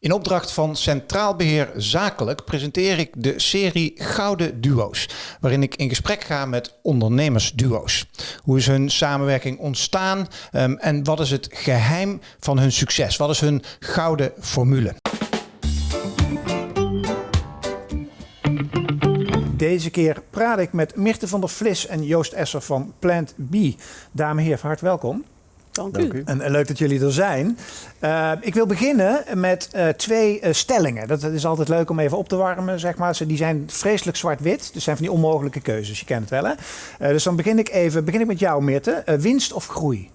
In opdracht van Centraal Beheer Zakelijk presenteer ik de serie Gouden Duo's, waarin ik in gesprek ga met ondernemersduo's. Hoe is hun samenwerking ontstaan um, en wat is het geheim van hun succes? Wat is hun gouden formule? Deze keer praat ik met Mirte van der Vlis en Joost Esser van Plant B. Dames en heren, van harte welkom. Dank, u. En, leuk dat jullie er zijn. Uh, ik wil beginnen met uh, twee uh, stellingen. Dat, is altijd leuk om even op te warmen, zeg maar. Die zijn vreselijk zwart-wit. Dus zijn van die onmogelijke keuzes. Je kent het wel, hè? dus dan begin ik even begin ik met jou, Mirte. winst of groei?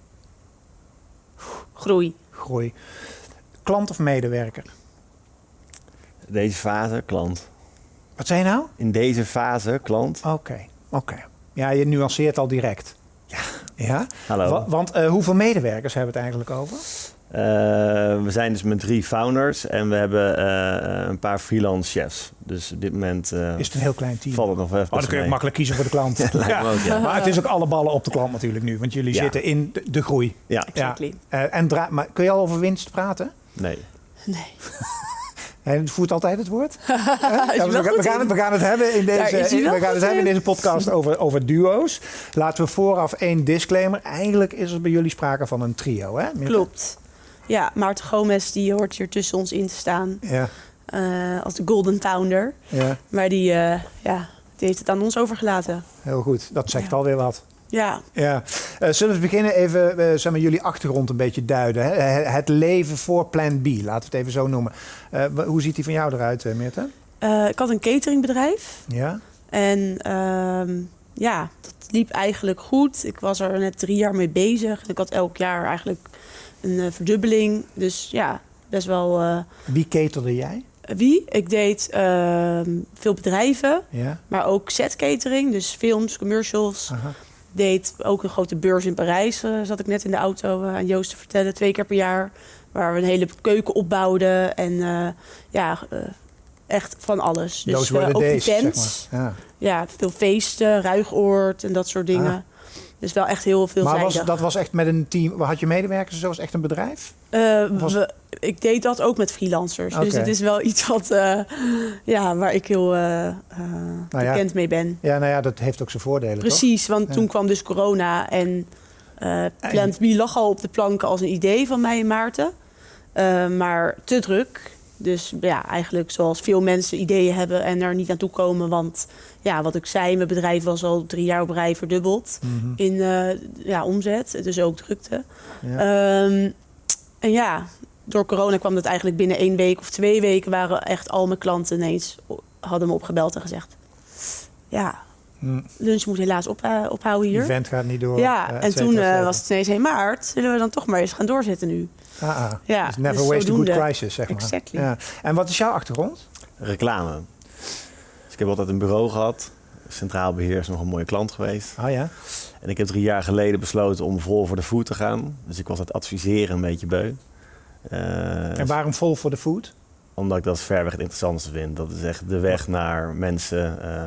Groei. Groei. Klant of medewerker? Deze fase, klant. Wat zei je nou? In deze fase, klant. Oké, oké. Ja, je nuanceert al direct. Ja. Ja? Hallo. want uh, hoeveel medewerkers hebben we het eigenlijk over? Uh, we zijn dus met drie founders en we hebben uh, een paar freelance chefs. Dus op dit moment. is het een heel klein team? Valt het nog even. Oh, dan kun je makkelijk kiezen voor de klant. ja, Ook, ja. Maar het is ook alle ballen op de klant natuurlijk nu, want jullie zitten in de, de groei. Ja, exactly. en maar kun je al over winst praten? Nee. Nee. Hij voert altijd het woord. ja, we, we, gaan we, gaan het, hebben in deze, in, we gaan het hebben in deze podcast over, over duo's. Laten we vooraf één disclaimer. Eigenlijk is er bij jullie sprake van een trio, hè? Klopt. Ja, Maarten Gomez die hoort hier tussen ons in te staan. Ja. Uh, als de golden founder. Ja. Maar die, uh, ja, die heeft het aan ons overgelaten. Heel goed, dat zegt ja. alweer wat. Ja. ja. Uh, zullen we beginnen even uh, zeg maar, jullie achtergrond een beetje duiden? Hè? Het leven voor Plan B, laten we het even zo noemen. Uh, hoe ziet die van jou eruit, Meerte? ik had een cateringbedrijf. Ja. En ehm, ja, dat liep eigenlijk goed. Ik was er net drie jaar mee bezig. Ik had elk jaar eigenlijk een verdubbeling. Dus ja, best wel... Wie caterde jij? Wie? Ik deed ehm, veel bedrijven, ja. maar ook set catering, dus films, commercials. Aha deed ook een grote beurs in Parijs. Uh, zat ik net in de auto uh, aan Joost te vertellen, twee keer per jaar. Waar we een hele keuken opbouwden. En uh, ja, echt van alles. Dus ook. Zeg maar. ja. ja. veel feesten, ruigoord en dat soort dingen. Ah. Dus wel echt heel veel Maar was, dat was echt met een team, had je medewerkers zoals echt een bedrijf? Uh, we, ik deed dat ook met freelancers. Okay. Dus het is wel iets wat, uh, ja, waar ik heel uh, nou bekend mee ben. Ja, nou ja, dat heeft ook zijn voordelen. Precies, toch? want ja. toen kwam dus corona en Plant B lag al op de planken als een idee van mij en Maarten. maar te druk. Dus ja, eigenlijk zoals veel mensen ideeën hebben en er niet naartoe komen. Want ja, wat ik zei, mijn bedrijf was al drie jaar op rij verdubbeld mm -hmm. in uh, ja, omzet. Dus ook drukte. Ja. Um, en ja, door corona kwam dat eigenlijk binnen één week of twee weken waren echt al mijn klanten ineens hadden me opgebeld en gezegd. Ja, mm. lunch moet helaas op, uh, ophouden hier. Event gaat niet door. Ja, uh, en toen uh, was het ineens, hey maart, zullen we dan toch maar eens gaan doorzetten nu? Ah, ah. Ja, dus never dus waste a good crisis, zeg maar. Exactly. Ja. En wat is jouw achtergrond? Reclame. Dus ik heb altijd een bureau gehad. Centraal Beheer is nog een mooie klant geweest. Oh ja? En ik heb drie jaar geleden besloten om vol voor de food te gaan. Dus ik was het adviseren een beetje beu. Uh, en waarom vol voor de food? Omdat ik dat verweg het interessantste vind. Dat is echt de weg naar mensen uh,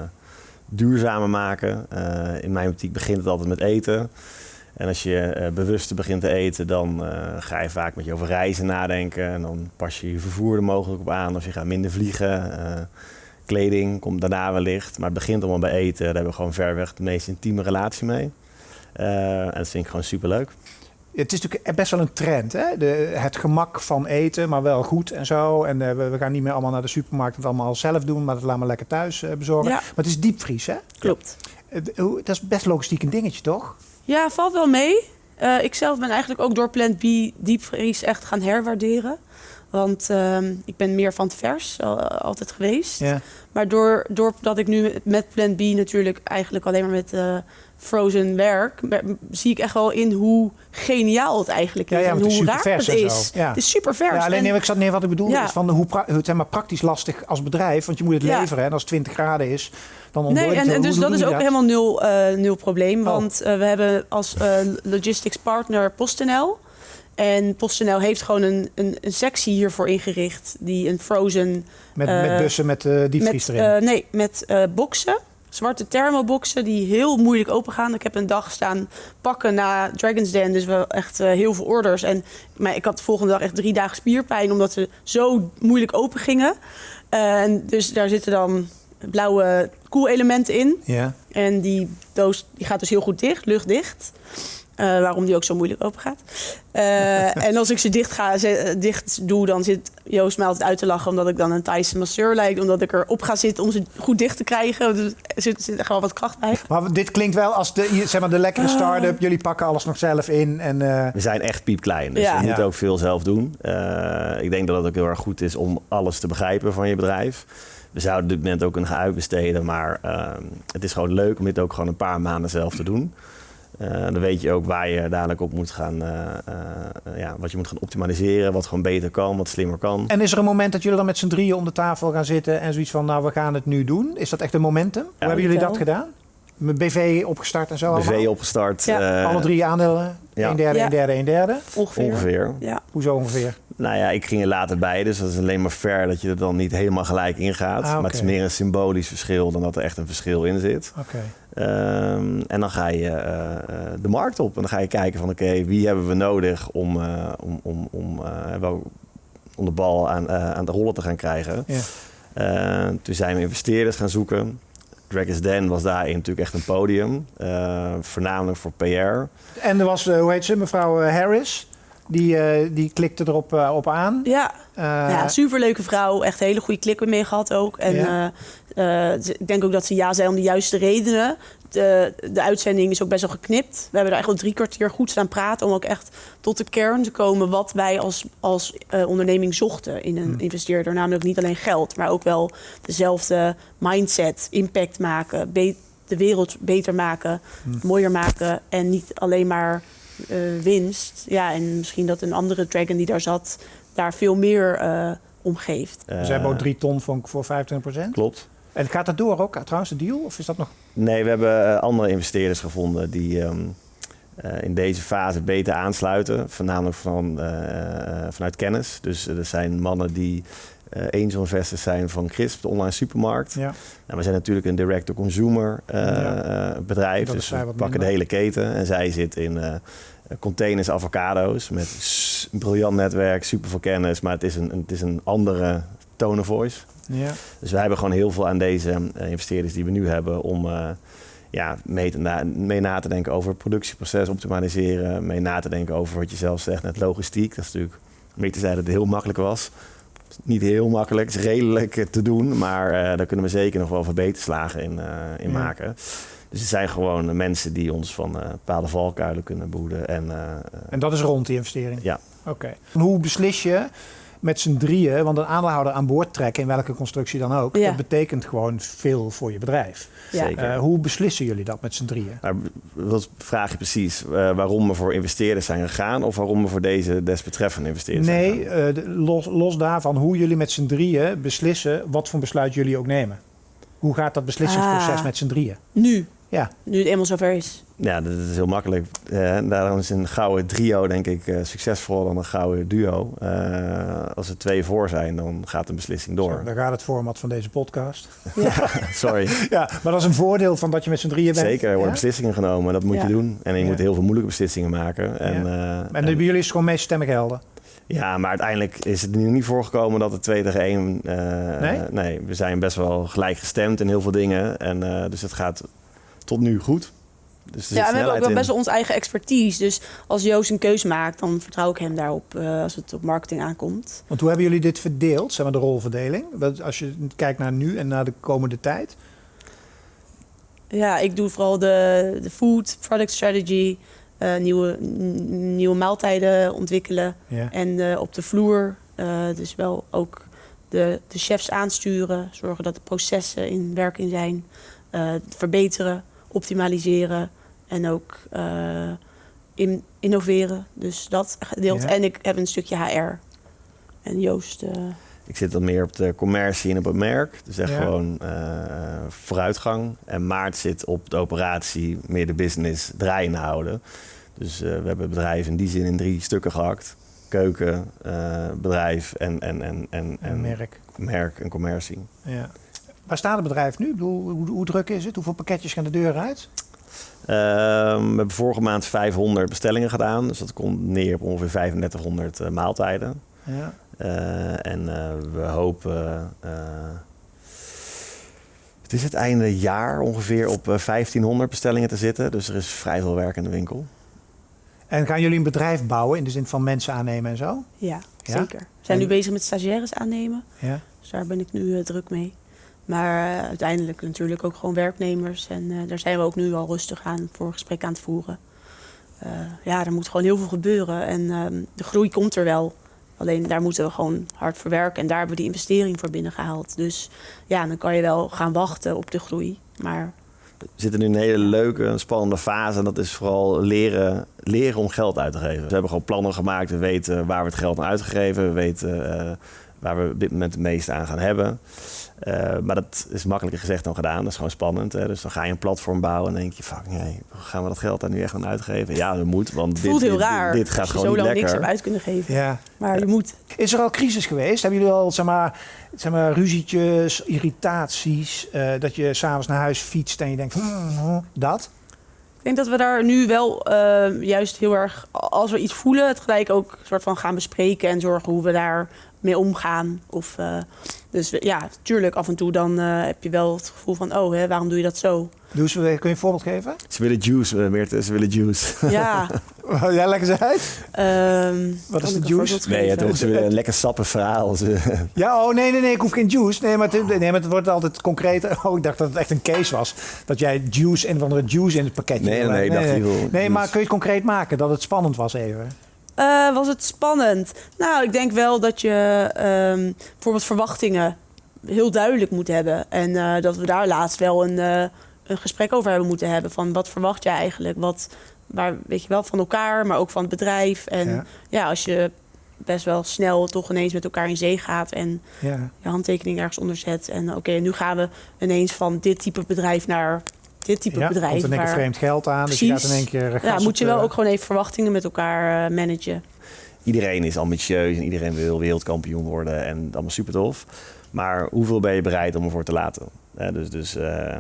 duurzamer maken. Uh, in mijn optiek begint het altijd met eten. En als je uh, bewuster begint te eten, dan uh, ga je vaak met je over reizen nadenken. En dan pas je je vervoer er mogelijk op aan. Of je gaat minder vliegen. Uh, kleding komt daarna wellicht. Maar het begint allemaal bij eten. Daar hebben we gewoon verweg de meest intieme relatie mee. en dat vind ik gewoon superleuk. Het is natuurlijk best wel een trend, hè? De, het gemak van eten, maar wel goed en zo. En we, we, gaan niet meer allemaal naar de supermarkt en het allemaal zelf doen, maar dat laten we lekker thuis bezorgen. Ja. Maar het is diepvries, hè? Klopt. Dat is best logistiek een dingetje, toch? Ja, valt wel mee. Uh, ik zelf ben eigenlijk ook door Plant B diepvries echt gaan herwaarderen. Want uh, ik ben meer van het vers al, altijd geweest. Ja. Maar door, doordat ik nu met Plant B natuurlijk eigenlijk alleen maar met uh, frozen werk... zie ik echt wel in hoe geniaal het eigenlijk is. Ja, ja, en hoe raar het is. Ja. Het is super vers. Ja, alleen en, nee, ik zat neer wat ik bedoel is van hoe, hoe zeg maar, praktisch lastig als bedrijf. Want je moet het leveren en als het 20 graden is... Dan nee, en, en dus dat is ook dat? helemaal nul, uh, nul probleem. Oh. Want we hebben als logistics partner PostNL. En PostNL heeft gewoon een, een, een, sectie hiervoor ingericht. Die een frozen... Met, met bussen met diepvries met, erin? nee, met boxen. zwarte thermoboxen die heel moeilijk open gaan. Ik heb een dag staan pakken na Dragon's Den, dus wel echt eh, heel veel orders. En maar ik had de volgende dag echt drie dagen spierpijn, omdat ze zo moeilijk open gingen. En dus daar zitten dan blauwe koelelementen in. Ja. En die doos die gaat dus heel goed dicht, luchtdicht. Eh, waarom die ook zo moeilijk open gaat. Eh, en als ik ze dicht, ga, ze- dicht doe, dan zit Joost mij altijd uit te lachen... omdat ik dan een Thaise masseur lijk. Omdat ik erop ga zitten om ze goed dicht te krijgen. Dus er zit, zit er gewoon wat kracht bij. Maar dit klinkt wel als de, zeg maar, de lekkere start-up. Jullie pakken alles nog zelf in. En, eh, We zijn echt piepklein, dus Ja. we moeten Ja. ook veel zelf doen. Eh, ik denk dat het ook heel erg goed is om alles te begrijpen van je bedrijf. We zouden op dit moment ook kunnen gaan uitbesteden, maar ehm, het is gewoon leuk om dit ook gewoon een paar maanden zelf te doen. Eh, dan weet je ook waar je dadelijk op moet gaan, eh, eh, ja, wat je moet gaan optimaliseren, wat gewoon beter kan, wat slimmer kan. en is er een moment dat jullie dan met z'n drieën om de tafel gaan zitten en zoiets van, nou, we gaan het nu doen? Is dat echt een momentum? Hoe hebben jullie dat gedaan? Met BV opgestart en zo allemaal? BV opgestart. Ja. Alle drie aandelen? ja. Een derde, Ja. een derde, een derde? Ongeveer. Ongeveer. Ja. Hoezo ongeveer? Nou ja, ik ging er later bij, dus dat is alleen maar fair dat je er dan niet helemaal gelijk ingaat. Ah, oké. Maar het is meer een symbolisch verschil dan dat er echt een verschil in zit. Oké. Ehm, en dan ga je eh, eh, de markt op en dan ga je kijken van oké, wie hebben we nodig om, eh, om, om, om, eh, wel, om de bal aan, eh, aan de rollen te gaan krijgen. Ja. Eh, toen zijn we investeerders gaan zoeken. Dragon's Den was daarin natuurlijk echt een podium, eh, voornamelijk voor PR. En er was, hoe heet ze, mevrouw Harris. Die, eh, die klikte erop op aan. Ja, Eh, ja, superleuke vrouw. Echt een hele goede klik mee gehad ook. En Ja. Eh, ik denk ook dat ze ja zei om de juiste redenen. De, de uitzending is ook best wel geknipt. We hebben er echt wel drie kwartier goed staan praten... om ook echt tot de kern te komen wat wij als, als eh, onderneming zochten in een investeerder. Namelijk niet alleen geld, maar ook wel dezelfde mindset, impact maken... de wereld beter maken, mooier maken... en niet alleen maar eh, winst. Ja, en misschien dat een andere dragon die daar zat... daar veel meer eh om geeft. Ze hebben ook drie ton voor, voor 25% Klopt. En gaat dat door ook, trouwens, de deal? Of is dat nog... Nee, we hebben eh, andere investeerders gevonden die ehm, eh, in deze fase beter aansluiten. Voornamelijk van, eh, vanuit kennis. Dus er zijn mannen die angel investors zijn van Crisp, de online supermarkt. Ja. Nou, we zijn natuurlijk een direct-to-consumer Ja. bedrijf. Dus we pakken minder. de hele keten. En zij zit in containers avocado's met een briljant netwerk, super veel kennis. Maar het is een, het is een andere tone of voice. ja. Dus wij hebben gewoon heel veel aan deze eh, investeerders die we nu hebben om eh, ja, mee, te na, mee na te denken over het productieproces optimaliseren. Mee na te denken over wat je zelf zegt, net logistiek. Dat is natuurlijk, te zeggen dat het heel makkelijk was. Niet heel makkelijk, het is redelijk eh, te doen, maar daar kunnen we zeker nog wel verbeterslagen in, in Ja. maken. Dus het zijn gewoon mensen die ons van eh bepaalde valkuilen kunnen behoeden. En, En dat is rond die investering? Ja. Oké. Hoe beslis je met z'n drieën, want een aandeelhouder aan boord trekken, in welke constructie dan ook, Ja. dat betekent gewoon veel voor je bedrijf. Ja. Zeker. Eh, hoe beslissen jullie dat met z'n drieën? Maar wat vraag je precies? eh, waarom we voor investeerders zijn gegaan of waarom we voor deze desbetreffende investeerders zijn Nee, gegaan? eh, los daarvan hoe jullie met z'n drieën beslissen wat voor besluit jullie ook nemen. Hoe gaat dat beslissingsproces Ah. met z'n drieën? Nu, Ja, nu het eenmaal zover is. Ja, dat is heel makkelijk. Eh, daarom is een gouden trio denk ik eh, succesvoller dan een gouden duo. Eh, als er twee voor zijn, dan gaat een beslissing door. Zo, daar gaat het format van deze podcast. Sorry. Ja, maar dat is een voordeel van dat je met z'n drieën bent. Zeker, er worden Ja? beslissingen genomen. Dat moet Ja. je doen. En je Ja. moet heel veel moeilijke beslissingen maken. En, Ja. eh, En bij jullie is het gewoon meestemmen gelden. Ja, maar uiteindelijk is het nu niet voorgekomen dat het 2 tegen 1... Nee? nee, we zijn best wel gelijk gestemd in heel veel dingen. En, eh, dus het gaat tot nu goed. Dus Ja, en we hebben ook wel best wel onze eigen expertise. Dus als Joost een keuze maakt, dan vertrouw ik hem daarop eh, als het op marketing aankomt. Want hoe hebben jullie dit verdeeld, zeg maar de rolverdeling? Want Als je kijkt naar nu en naar de komende tijd. Ja, ik doe vooral de, de food, product strategy, eh, nieuwe, nieuwe maaltijden ontwikkelen. Ja. En eh, op de vloer, eh, dus wel ook de, de chefs aansturen, zorgen dat de processen in werking zijn, eh, verbeteren, optimaliseren en ook eh, in, innoveren. Dus dat gedeelte. Ja. En ik heb een stukje HR. En Joost. eh, Ik zit dan meer op de commercie en op het merk. Dus echt Ja. gewoon eh, vooruitgang. En Maart zit op de operatie, meer de business draaiende houden. Dus eh, we hebben het bedrijf in die zin in drie stukken gehakt. Keuken, eh, bedrijf en, en, en, en, En merk. merk en commercie. Ja. Waar staat het bedrijf nu? Ik bedoel, hoe, hoe druk is het? Hoeveel pakketjes gaan de deur uit? Ehm, we hebben vorige maand 500 bestellingen gedaan. Dus dat komt neer op ongeveer 3500 eh, maaltijden. Ja. Eh, en eh, we hopen. eh, het is het einde jaar ongeveer op eh, 1500 bestellingen te zitten. Dus er is vrij veel werk in de winkel. En gaan jullie een bedrijf bouwen in de zin van mensen aannemen en zo? Ja, Ja? zeker. We zijn En- nu bezig met stagiaires aannemen. Ja. Dus daar ben ik nu druk mee. Maar eh, uiteindelijk natuurlijk ook gewoon werknemers. En eh, daar zijn we ook nu al rustig aan voor gesprek aan het voeren. Eh, ja, er moet gewoon heel veel gebeuren. En ehm, de groei komt er wel. Alleen daar moeten we gewoon hard voor werken. En daar hebben we die investering voor binnengehaald. Dus ja, dan kan je wel gaan wachten op de groei. Maar We zitten nu in een hele leuke, spannende fase. En dat is vooral leren, leren om geld uit te geven. We hebben gewoon plannen gemaakt. We weten waar we het geld aan uitgegeven. We weten waar we op dit moment het meeste aan gaan hebben. Eh, maar dat is makkelijker gezegd dan gedaan. Dat is gewoon spannend. Hè? Dus dan ga je een platform bouwen en dan denk je... Fuck, nee, gaan we dat geld daar nu echt aan uitgeven? Ja, dat moet, want het dit, voelt heel dit, raar dit, dit gaat als je gewoon zo niet lang niks hebt uit kunnen geven. ja. Maar je moet. Is er al crisis geweest? Hebben jullie al zeg maar, zeg maar, ruzietjes, irritaties? eh, dat je s'avonds naar huis fietst en je denkt, hmm, hmm, dat? Ik denk dat we daar nu wel eh, juist heel erg, als we iets voelen, het gelijk ook soort van gaan bespreken en zorgen hoe we daar mee omgaan. Of, eh, dus ja, tuurlijk, af en toe dan eh, heb je wel het gevoel van, oh, hè, waarom doe je dat zo? Doe eens, kun je een voorbeeld geven? Ze willen juice, eh, Meerte. Ze willen juice. Ja, Ja, leg eens uit. ehm, Wat is de juice? voorbeeld Nee, het, ze willen een lekker sappig verhaal. Ze, Ja, oh nee, nee, nee, ik hoef geen juice. Nee, maar het, nee, maar het wordt altijd concreet. Oh, ik dacht dat het echt een case was. Dat jij juice, een of andere juice in het pakketje Nee, nee, ik dacht, nee, nee, juice. maar kun je het concreet maken dat het spannend was even? Eh, was het spannend? Nou, ik denk wel dat je ehm, bijvoorbeeld verwachtingen heel duidelijk moet hebben. En eh, dat we daar laatst wel een, eh, een gesprek over hebben moeten hebben. Van wat verwacht jij eigenlijk? Wat, waar, weet je wel, van elkaar, maar ook van het bedrijf. En Ja. ja, als je best wel snel toch ineens met elkaar in zee gaat en Ja. je handtekening ergens onder zet. En oké, nu gaan we ineens van dit type bedrijf naar dit type ja, bedrijf. komt in één keer waar- vreemd geld aan. Dus je gaat in één keer ja, moet je wel ook gewoon even verwachtingen met elkaar eh, managen. iedereen is ambitieus en iedereen wil wereldkampioen worden en allemaal super tof. Maar hoeveel ben je bereid om ervoor te laten? Hè, dus dus eh,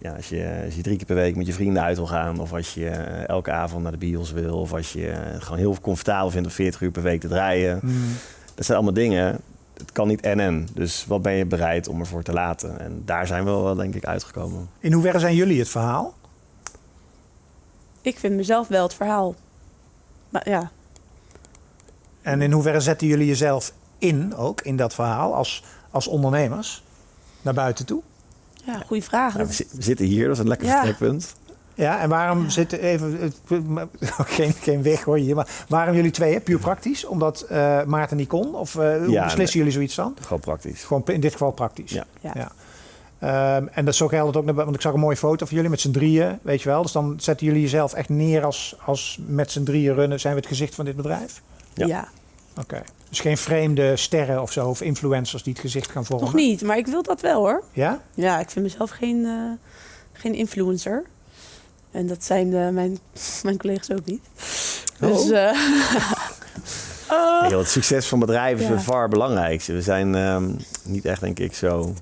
ja, als, je, als je drie keer per week met je vrienden uit wil gaan, of als je eh, elke avond naar de bios wil, of als je gewoon heel comfortabel vindt om 40 uur per week te draaien. Hmm. Dat zijn allemaal dingen. Het kan niet en en. Dus wat ben je bereid om ervoor te laten? En daar zijn we wel, denk ik, uitgekomen. In hoeverre zijn jullie het verhaal? Ik vind mezelf wel het verhaal. Maar ja, En in hoeverre zetten jullie jezelf in, ook in dat verhaal, als, als ondernemers, naar buiten toe? ja goede vraag. Nou, we, zi- we zitten hier, dat is een lekker Ja. vertrekpunt. Ja, en waarom Ja. zitten even, geen, geen weg hoor hier, maar waarom jullie tweeën? Puur praktisch? Omdat eh, Maarten niet kon? Of eh, hoe Ja, beslissen jullie zoiets dan? Gewoon praktisch. Gewoon in dit geval praktisch. Ja. Ja. Ja. Ehm, en dat zo geldt het ook, naar- want ik zag een mooie foto van jullie met z'n drieën, weet je wel. Dus dan zetten jullie jezelf echt neer als, als met z'n drieën runnen, zijn we het gezicht van dit bedrijf? Ja. Ja. Oké. Dus geen vreemde sterren of zo, of influencers die het gezicht gaan vormen? Nog niet, maar ik wil dat wel hoor. Ja? Ja, ik vind mezelf geen, eh, geen influencer. En dat zijn eh, mijn, mijn collega's ook niet. Dus Oh. eh, oh. Joh, het succes van bedrijven is Ja. het far belangrijkste. We zijn ehm, niet echt, denk ik, zo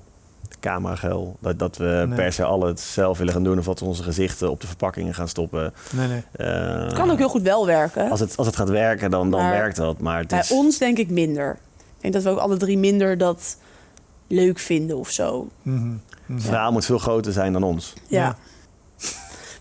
camerageil. Dat, dat we Nee. per se alle het zelf willen gaan doen... of dat we onze gezichten op de verpakkingen gaan stoppen. Nee, nee. Eh, het kan ook heel goed wel werken. Als het, als het gaat werken, dan, dan Maar werkt dat. Maar het Bij is, ons denk ik minder. Ik denk dat we ook alle drie minder dat leuk vinden of zo. Mhm. Mhm. het verhaal moet veel groter zijn dan ons. Ja. Ja.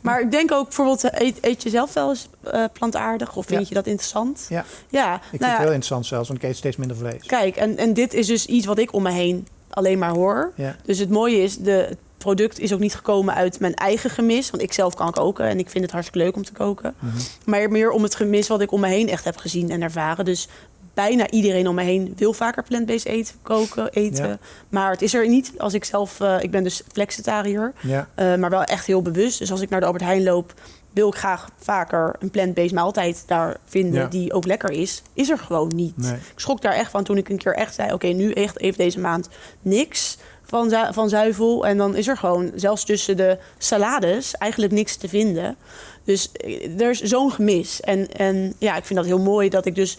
Maar ik denk ook bijvoorbeeld, eet, eet je zelf wel eens eh, plantaardig of vind Ja. je dat interessant? Ja. Ja, Ik vind nou het ja, heel interessant zelfs, want ik eet steeds minder vlees. kijk, en, en dit is dus iets wat ik om me heen alleen maar hoor. Ja. Dus het mooie is, de, het product is ook niet gekomen uit mijn eigen gemis. Want ik zelf kan koken en ik vind het hartstikke leuk om te koken. Mhm. Maar meer om het gemis wat ik om me heen echt heb gezien en ervaren. Dus bijna iedereen om me heen wil vaker plant-based eten, koken, eten. Ja. Maar het is er niet als ik zelf... eh, ik ben dus flexitariër, Ja. eh, maar wel echt heel bewust. Dus als ik naar de Albert Heijn loop... wil ik graag vaker een plant-based maaltijd daar vinden... Ja. die ook lekker is. Is er gewoon niet. Nee. Ik schrok daar echt van toen ik een keer echt zei... oké, nu echt even deze maand niks van, zu- van zuivel. En dan is er gewoon, zelfs tussen de salades, eigenlijk niks te vinden. Dus eh, er is zo'n gemis. En, en ja, ik vind dat heel mooi dat ik dus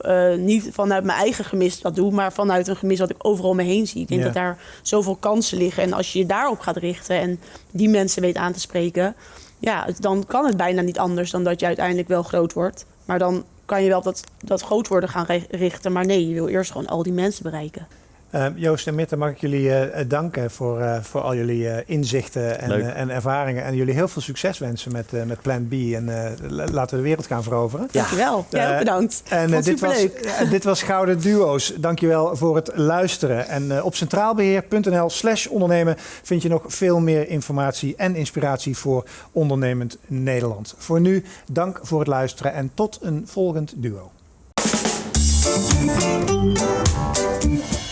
eh, niet vanuit mijn eigen gemis dat doe, maar vanuit een gemis wat ik overal om me heen zie. Ik denk Ja. dat daar zoveel kansen liggen. En als je je daarop gaat richten en die mensen weet aan te spreken, ja, dan kan het bijna niet anders dan dat je uiteindelijk wel groot wordt. Maar dan kan je wel op dat, dat groot worden gaan ri- richten. Maar nee, je wil eerst gewoon al die mensen bereiken. Eh, Joost en Mitte, mag ik jullie eh, eh, danken voor, eh, voor al jullie eh, inzichten en, en ervaringen. En jullie heel veel succes wensen met, eh, met Plan B. En eh, la- laten we de wereld gaan veroveren. Dankjewel. Jij ook Eh, bedankt. En dit, was, dit was Gouden Duo's. Dankjewel voor het luisteren. En op centraalbeheer.nl slash ondernemen vind je nog veel meer informatie en inspiratie voor ondernemend Nederland. Voor nu, dank voor het luisteren en tot een volgend duo.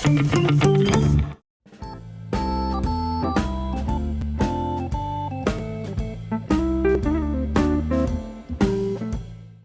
Thank you.